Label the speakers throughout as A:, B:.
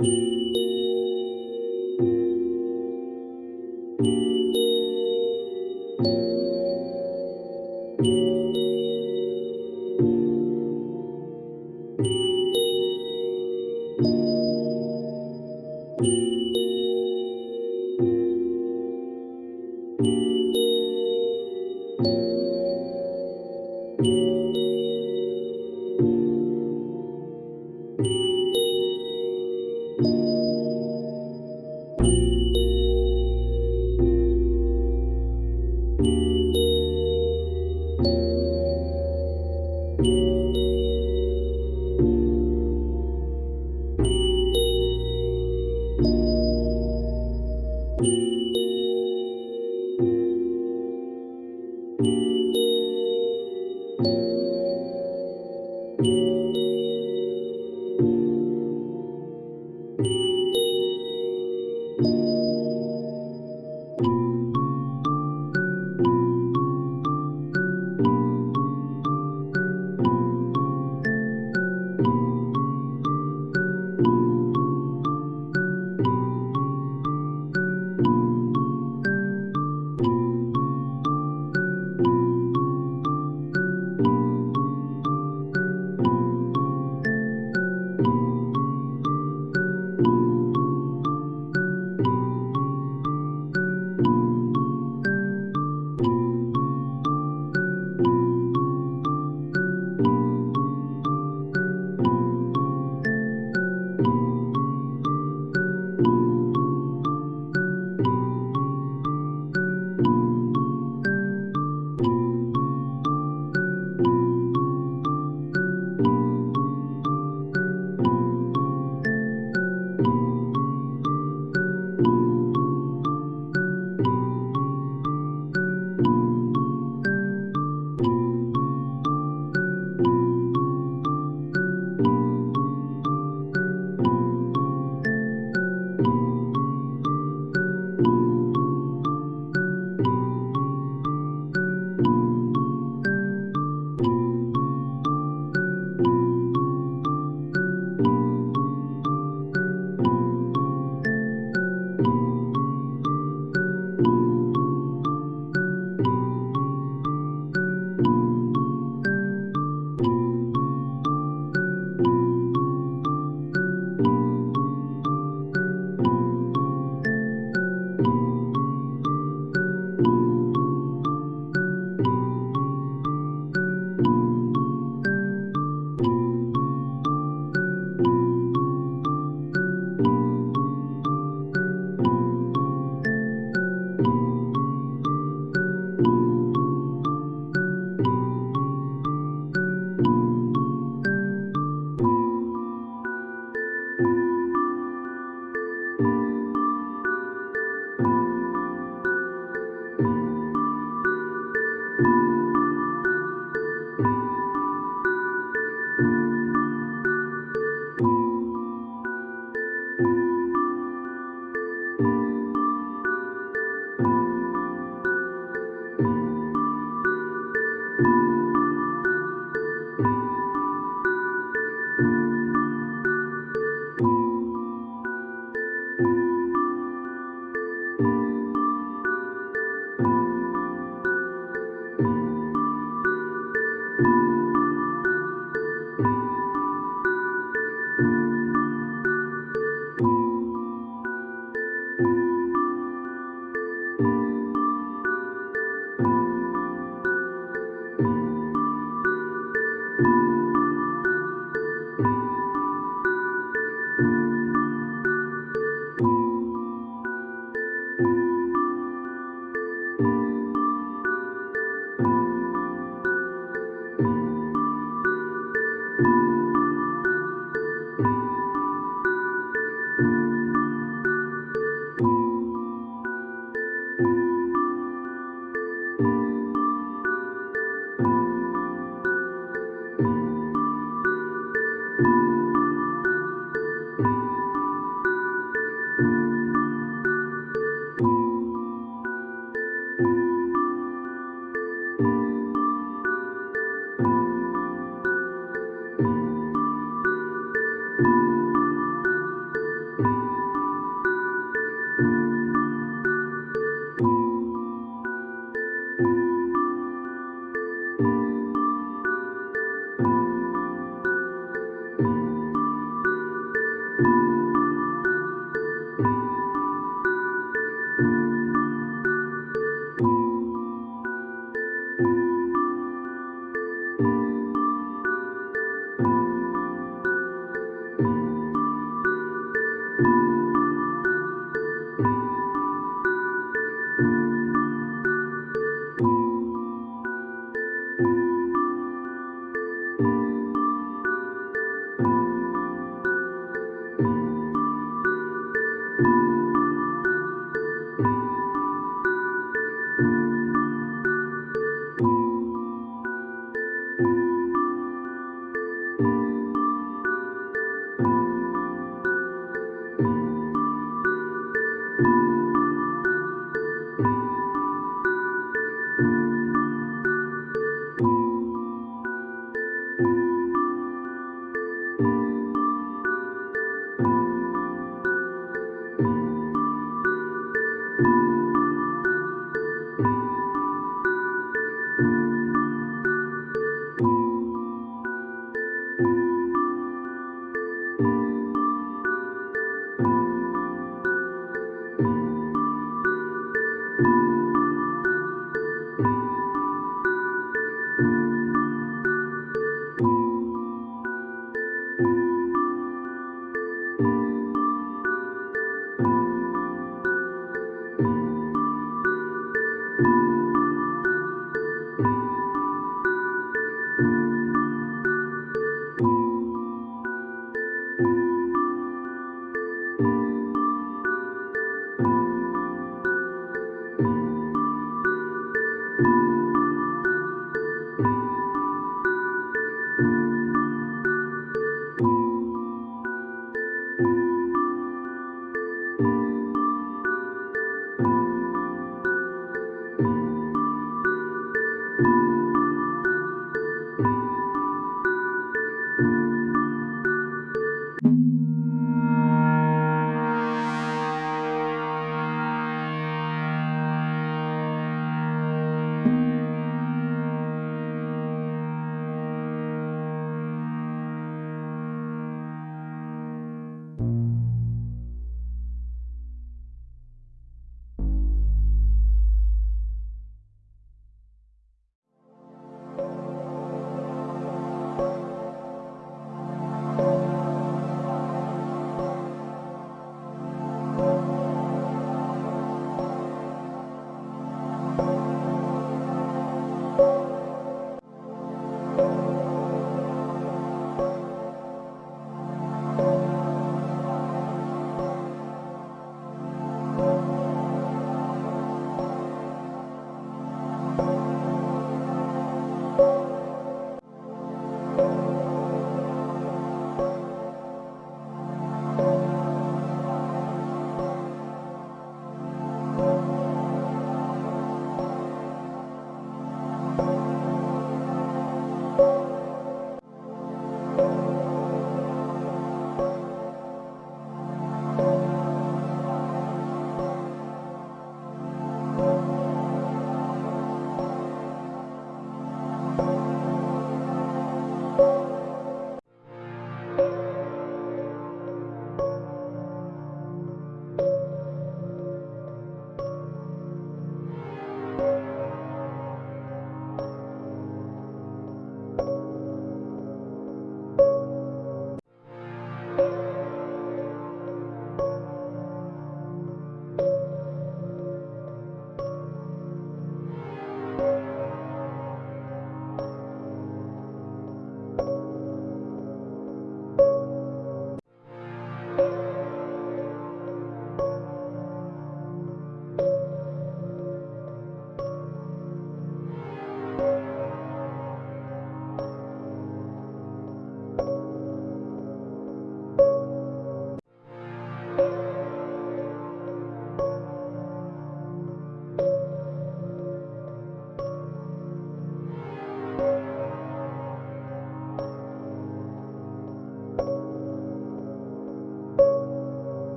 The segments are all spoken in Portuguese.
A: Música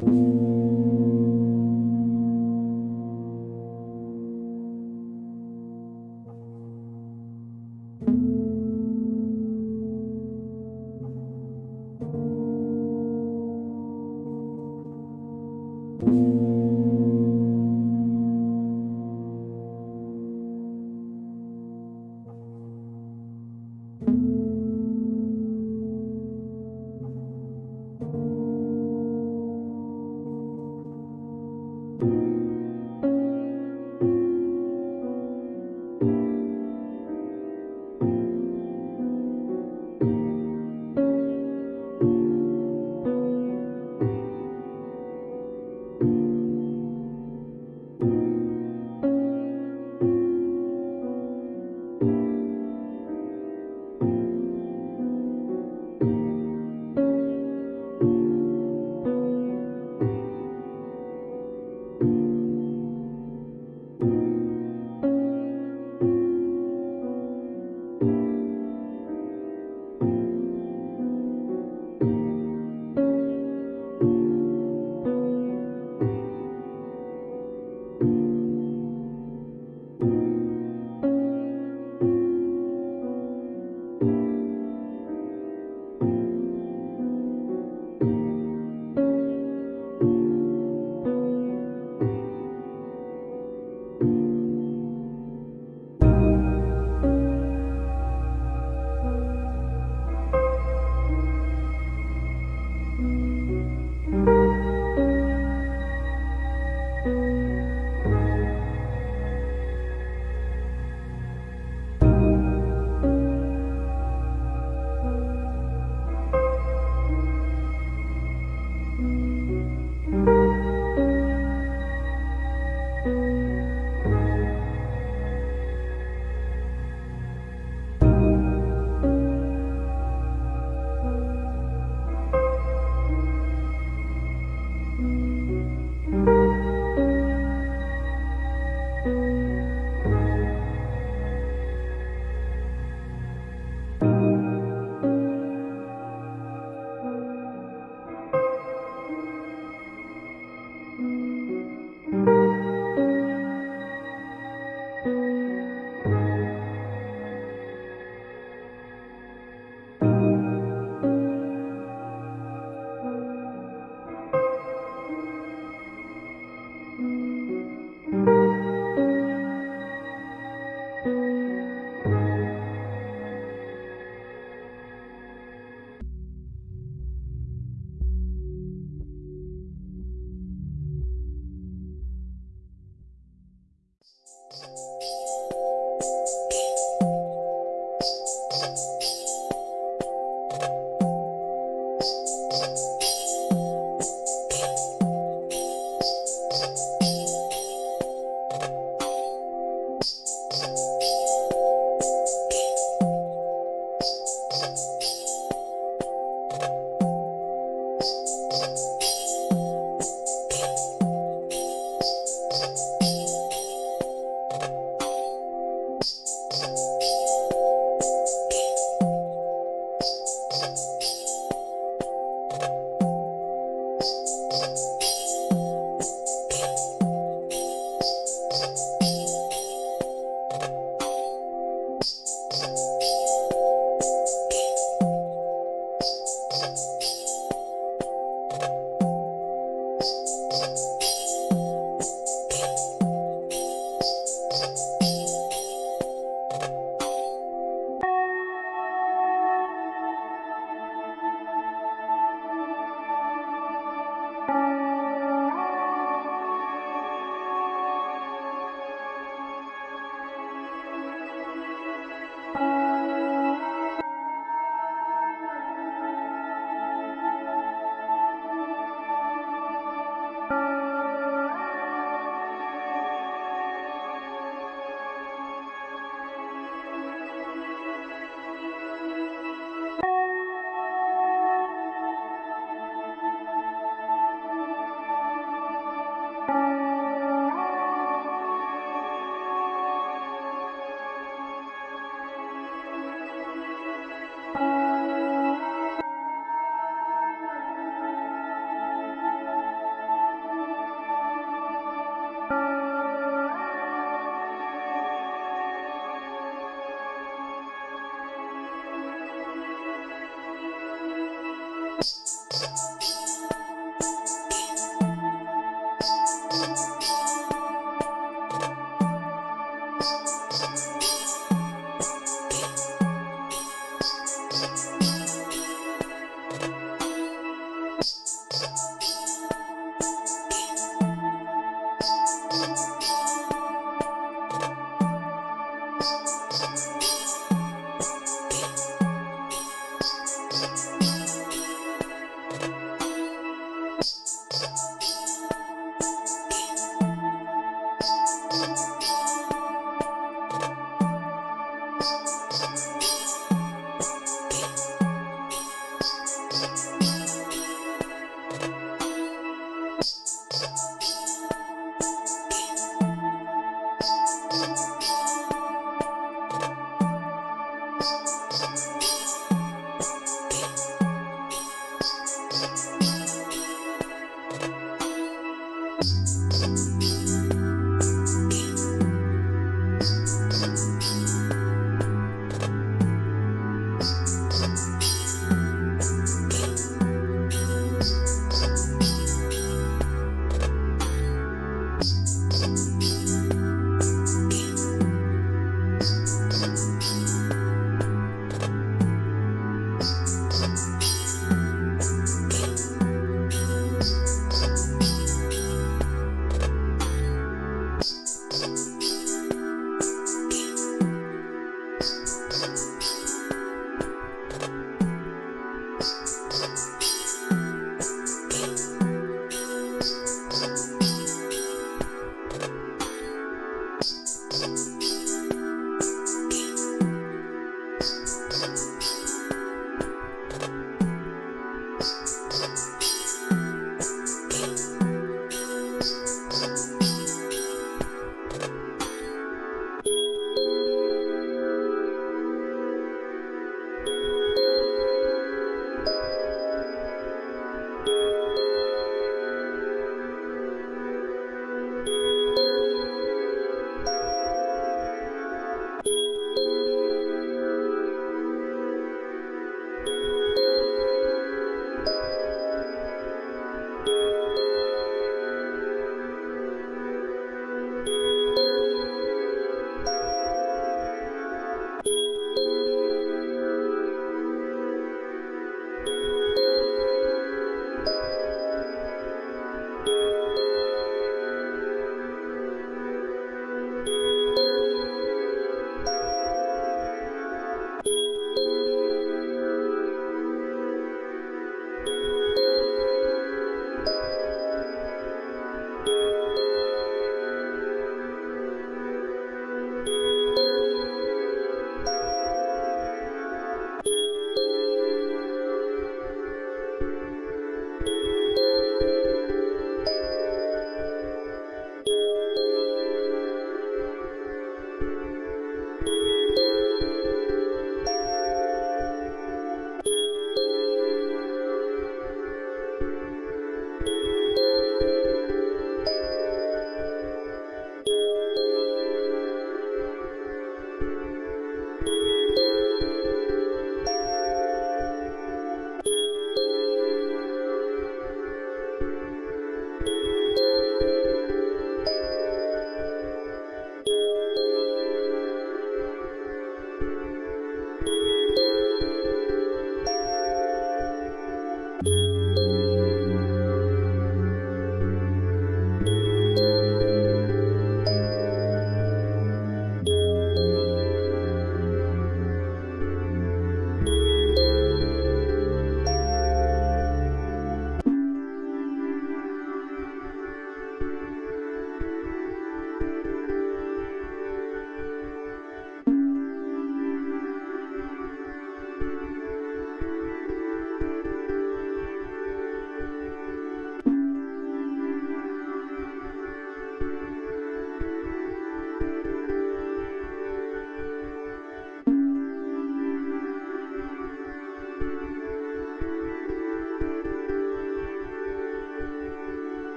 A: Thank you.